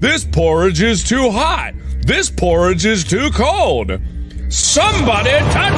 This porridge is too hot. This porridge is too cold. Somebody touch!